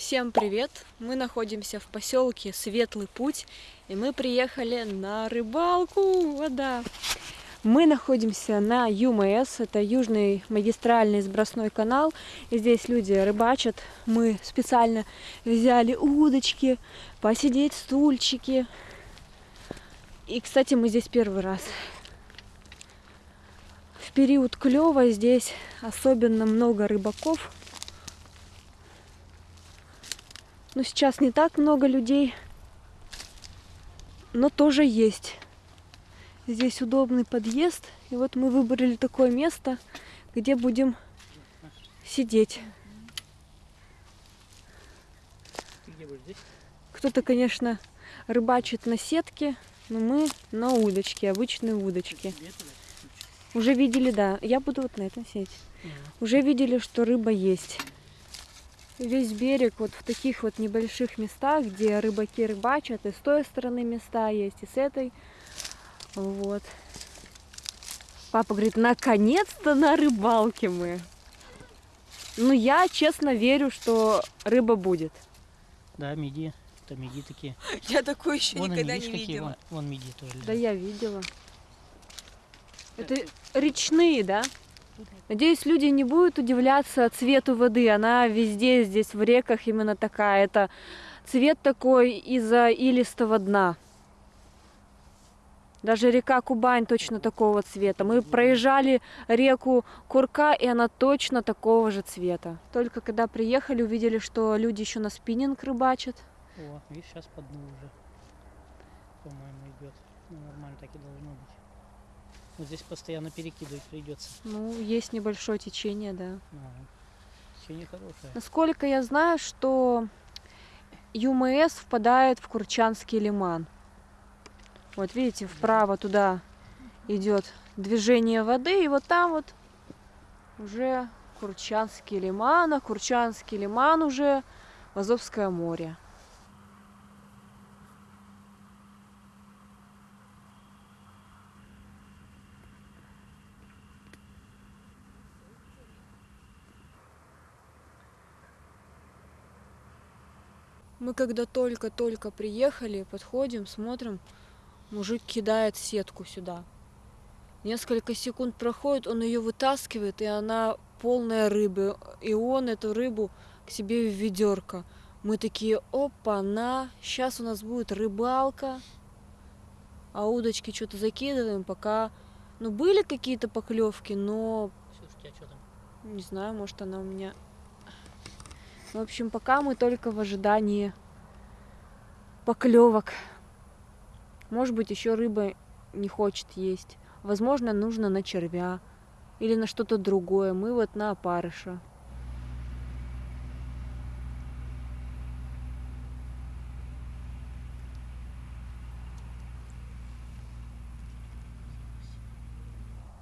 Всем привет! Мы находимся в поселке Светлый Путь, и мы приехали на рыбалку. Вода. Мы находимся на ЮМС, это Южный магистральный сбросной канал. И здесь люди рыбачат. Мы специально взяли удочки, посидеть стульчики. И, кстати, мы здесь первый раз. В период клёва здесь особенно много рыбаков. Но сейчас не так много людей, но тоже есть. Здесь удобный подъезд. И вот мы выбрали такое место, где будем сидеть. Кто-то, конечно, рыбачит на сетке, но мы на удочке, обычные удочки. Уже видели, да. Я буду вот на этом сеть. Уже видели, что рыба есть весь берег вот в таких вот небольших местах, где рыбаки рыбачат, и с той стороны места есть, и с этой. Вот. Папа говорит, наконец-то на рыбалке мы. Ну, я честно верю, что рыба будет. Да, миди. Это миди такие. Я такое еще Вон никогда не видела. Вон, вон миди тоже. Да лежат. я видела. Это речные, да? Надеюсь, люди не будут удивляться цвету воды. Она везде здесь в реках именно такая. Это цвет такой из-за илистого дна. Даже река Кубань точно такого цвета. Мы проезжали реку Курка, и она точно такого же цвета. Только когда приехали, увидели, что люди еще на спиннинг рыбачат. О, видишь, сейчас по дну уже. По-моему, идет. Ну, нормально так и должно быть. Вот здесь постоянно перекидывать придется. Ну, есть небольшое течение, да. Ага. Течение хорошее. Насколько я знаю, что ЮМС впадает в Курчанский лиман. Вот видите, вправо туда идет движение воды, и вот там вот уже Курчанский лиман, а Курчанский лиман уже в Азовское море. Мы когда только-только приехали, подходим, смотрим, мужик кидает сетку сюда. Несколько секунд проходит, он ее вытаскивает, и она полная рыбы. И он эту рыбу к себе в ведерко. Мы такие, опа, на, сейчас у нас будет рыбалка. А удочки что-то закидываем, пока... Ну, были какие-то поклевки, но у тебя что там? не знаю, может она у меня... В общем, пока мы только в ожидании поклевок. Может быть, еще рыба не хочет есть. Возможно, нужно на червя или на что-то другое. Мы вот на опарыша.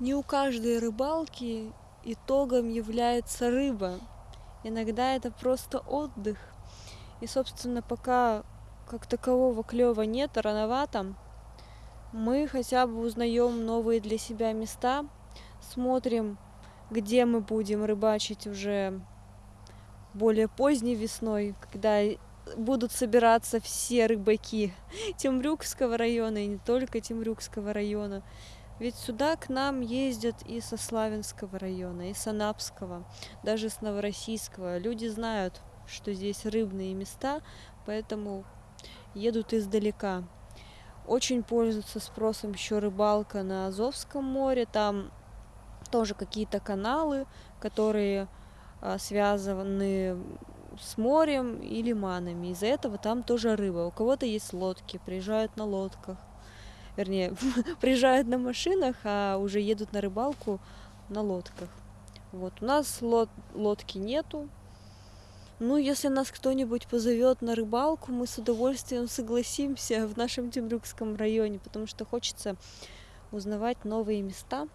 Не у каждой рыбалки итогом является рыба. Иногда это просто отдых. И, собственно, пока как такового клёва нет, рановато, мы хотя бы узнаем новые для себя места, смотрим, где мы будем рыбачить уже более поздней весной, когда будут собираться все рыбаки Темрюкского района и не только Темрюкского района. Ведь сюда к нам ездят и со Славянского района, и с Анапского, даже с Новороссийского. Люди знают, что здесь рыбные места, поэтому едут издалека. Очень пользуется спросом еще рыбалка на Азовском море. Там тоже какие-то каналы, которые а, связаны с морем и лиманами. Из-за этого там тоже рыба. У кого-то есть лодки, приезжают на лодках вернее, приезжают на машинах, а уже едут на рыбалку на лодках. Вот у нас лод, лодки нету. Ну, если нас кто-нибудь позовет на рыбалку, мы с удовольствием согласимся в нашем Темрюкском районе, потому что хочется узнавать новые места.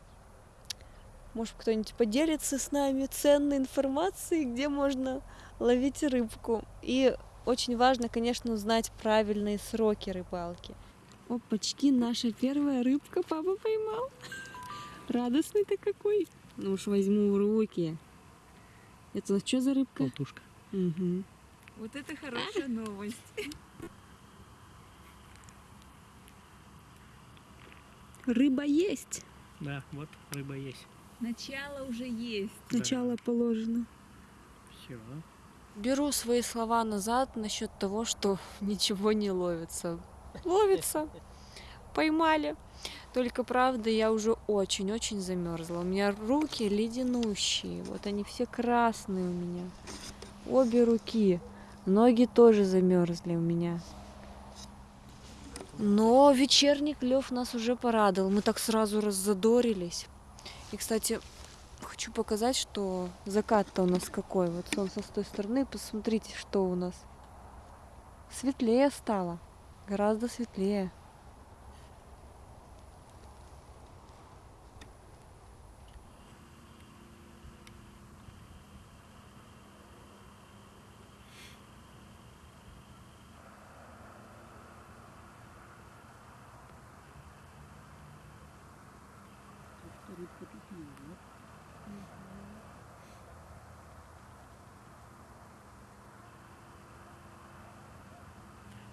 Может, кто-нибудь поделится с нами ценной информацией, где можно ловить рыбку. И очень важно, конечно, узнать правильные сроки рыбалки. Опачки, наша первая рыбка папа поймал. Радостный ты какой. Ну уж возьму в руки. Это что за рыбка? Болтушка. Угу. Вот это хорошая новость. Рыба есть. Да, вот рыба есть. Начало уже есть. Да. Начало положено. Все. Беру свои слова назад насчет того, что ничего не ловится. Ловится. Поймали. Только правда, я уже очень-очень замерзла. У меня руки леденущие. Вот они все красные у меня. Обе руки. Ноги тоже замерзли у меня. Но вечерний клев нас уже порадовал. Мы так сразу раззадорились. И, кстати, хочу показать, что закат-то у нас какой. Вот солнце с той стороны. Посмотрите, что у нас. Светлее стало. Гораздо светлее.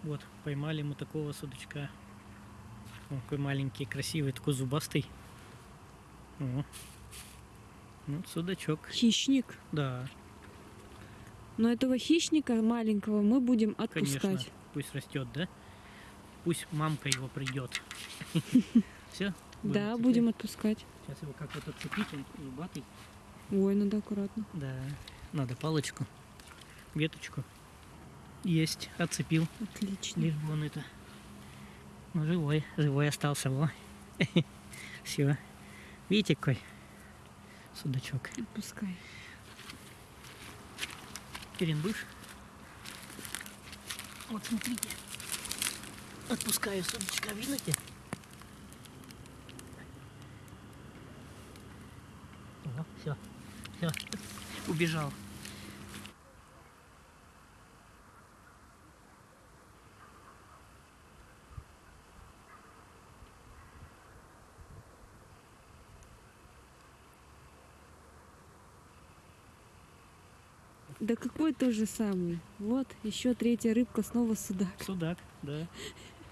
Вот, поймали мы такого судачка. Он такой маленький, красивый, такой зубастый. О. Ну, судачок. Хищник. Да, Но этого хищника маленького мы будем конечно. отпускать. Пусть растет, да? Пусть мамка его придет. Все? Да, будем отпускать. Сейчас его как вот отцепить, он зубатый. Ой, надо аккуратно. Да. Надо палочку, веточку. Есть, отцепил. Отлично. Лишь бы он это... Ну, живой, живой остался, во. Все. Видите, какой судачок. Отпускай. Будешь? Вот смотрите. Отпускаю судачка, видите? Все, все, убежал. Да какой тот же самый. Вот, еще третья рыбка, снова судак. Судак, да.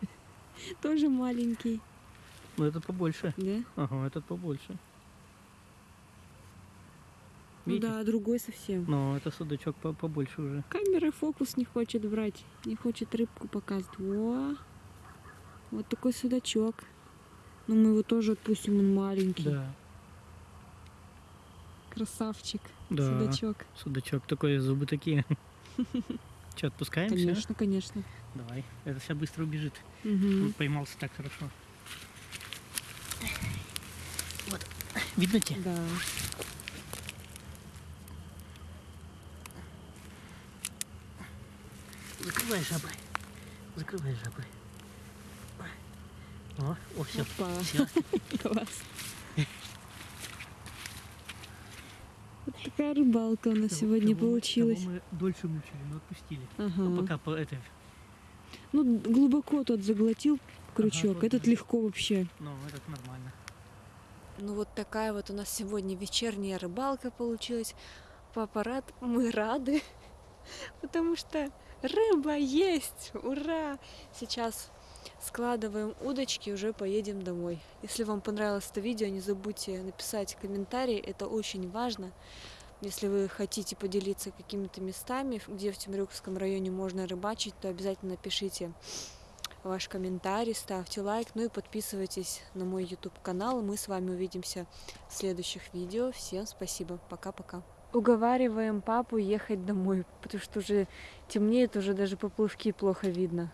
Тоже маленький. Но это побольше. Да? Ага, этот побольше. Ну да, другой совсем. Но это судачок по- побольше уже. Камера фокус не хочет брать. Не хочет рыбку показывать. Во. Вот такой судачок. Но мы его тоже отпустим, он маленький. Да. Красавчик. Да. Судачок. Судачок такой, зубы такие. Че, отпускаем? Конечно, конечно. Давай. Это сейчас быстро убежит. Он поймался так хорошо. Вот. Видно тебе? Да. Закрывай жабры. Закрывай жабры. О, о, все. Опа. Все. Класс. Вот такая рыбалка у нас сегодня получилась. мы дольше мучили, но отпустили. Ага. Ну, пока по этой. Ну, глубоко тот заглотил крючок. вот Этот да. легко вообще. Ну, этот нормально. Ну вот такая вот у нас сегодня вечерняя рыбалка получилась. Папа рад, мы рады, потому что рыба есть, ура! Сейчас складываем удочки, уже поедем домой. Если вам понравилось это видео, не забудьте написать комментарий, это очень важно. Если вы хотите поделиться какими-то местами, где в Темрюкском районе можно рыбачить, то обязательно пишите ваш комментарий, ставьте лайк, ну и подписывайтесь на мой YouTube канал. Мы с вами увидимся в следующих видео. Всем спасибо. Пока-пока. Уговариваем папу ехать домой, потому что уже темнеет, уже даже поплавки плохо видно.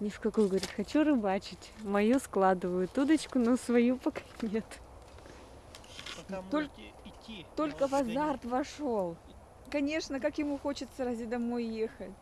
Ни в какую, говорит, хочу рыбачить. Мою складывают удочку, но свою пока нет. Пока Только- можете идти. Только в азарт вошел. Конечно, как ему хочется разве домой ехать.